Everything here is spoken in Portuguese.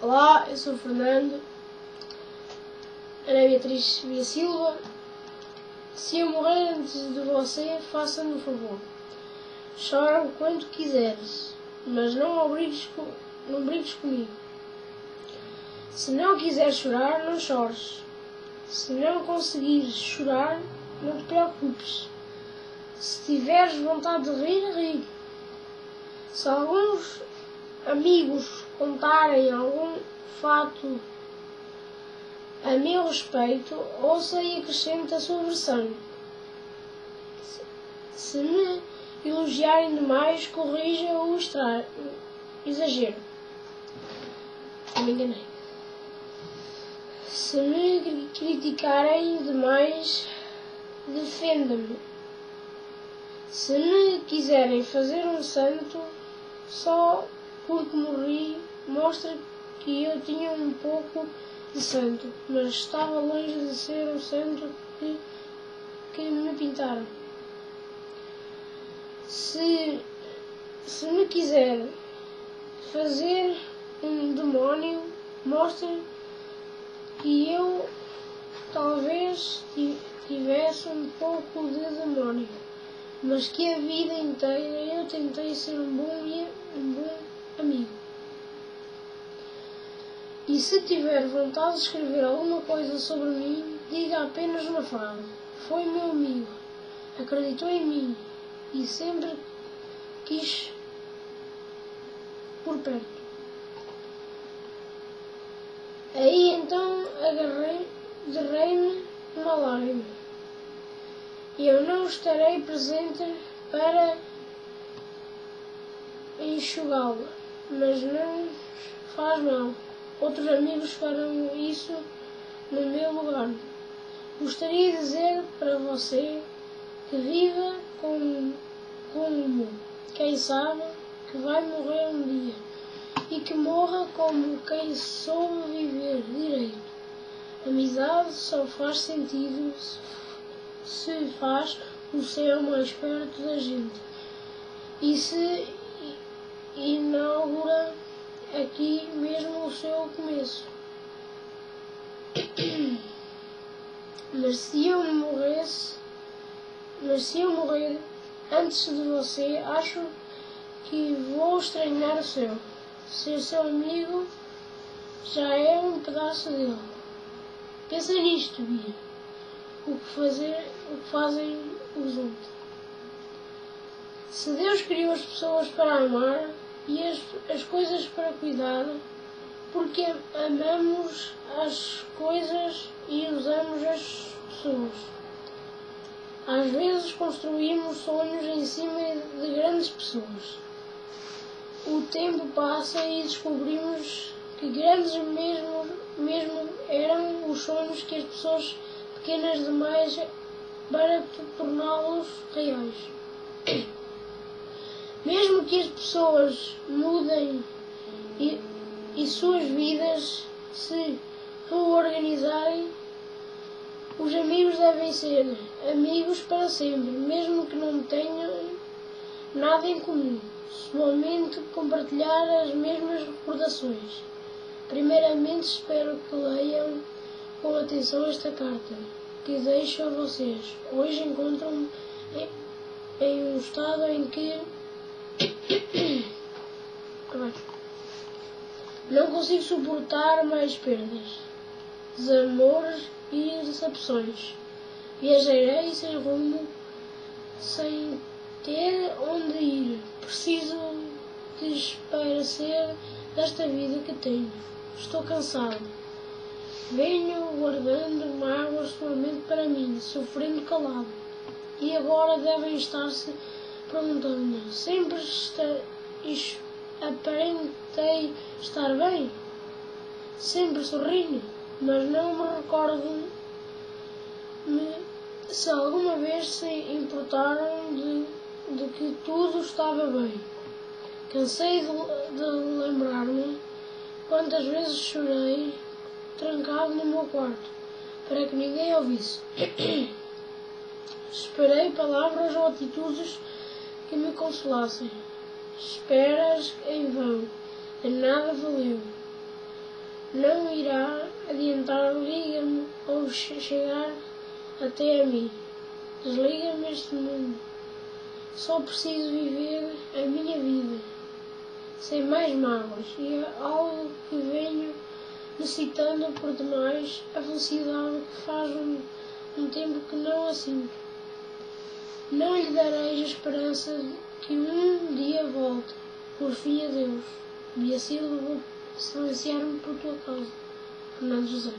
Olá, eu sou o Fernando. Ana Beatriz Via Silva. Se eu morrer antes de você, faça-me um favor. Chora o quanto quiseres, mas não obrigues, não brigues comigo. Se não quiseres chorar, não chores. Se não conseguires chorar, não te preocupes. Se tiveres vontade de rir, ri. Se alguns amigos contarem algum fato a meu respeito, ouça e acrescente a sua versão. Se me elogiarem demais, corrija o exagero. Me enganei. Se me criticarem demais, defenda-me. Se me quiserem fazer um santo, só porque morri, mostra que eu tinha um pouco de santo, mas estava longe de ser o santo que, que me pintaram. Se, se me quiser fazer um demónio, mostra que eu talvez tivesse um pouco de demónio, mas que a vida inteira eu tentei ser um bom, um bom amigo. E se tiver vontade de escrever alguma coisa sobre mim, diga apenas uma frase. Foi meu amigo, acreditou em mim e sempre quis por perto. Aí então agarrei, derrei-me uma lágrima. Eu não estarei presente para enxugá-la, mas não faz mal. Outros amigos farão isso no meu lugar. Gostaria de dizer para você que viva com, como quem sabe que vai morrer um dia e que morra como quem soube viver direito. Amizade só faz sentido se faz o céu mais perto da gente e se inaugura aqui mesmo o seu começo. Mas se eu morresse, mas se eu morrer antes de você, acho que vou estranhar o céu. Ser seu amigo já é um pedaço dele. Pensa nisto, Bia. O que, fazer, o que fazem os outros. Se Deus criou as pessoas para amar, e as, as coisas para cuidar, porque amamos as coisas e usamos as pessoas. Às vezes construímos sonhos em cima de grandes pessoas. O tempo passa e descobrimos que grandes mesmo, mesmo eram os sonhos que as pessoas pequenas demais para torná-los reais. Mesmo que as pessoas mudem e, e suas vidas se reorganizarem, os amigos devem ser amigos para sempre, mesmo que não tenham nada em comum, somente compartilhar as mesmas recordações. Primeiramente, espero que leiam com atenção esta carta que deixo a vocês. Hoje encontram-me em, um estado em que não consigo suportar mais perdas, desamores e decepções. Viajarei sem rumo, sem ter onde ir. Preciso desaparecer desta vida que tenho. Estou cansado. Venho guardando mágoas somente para mim, sofrendo calado. E agora devem estar-se perguntando sempre está, aparentei estar bem, sempre sorrindo, mas não me recordo me, se alguma vez se importaram de, de que tudo estava bem. Cansei de, de lembrar-me quantas vezes chorei trancado no meu quarto, para que ninguém ouvisse. Esperei palavras ou atitudes que me consolassem. Esperas em vão, de nada valeu. não irá adiantar, liga-me ou chegar até a mim. Desliga-me este mundo. Só preciso viver a minha vida, sem mais mágoas, e é algo que venho necessitando por demais a felicidade que faz um, um tempo que não a sinto. Não lhe dareis a esperança que um dia volte, por fim a Deus. E assim vou silenciar-me por tua causa. Fernando José.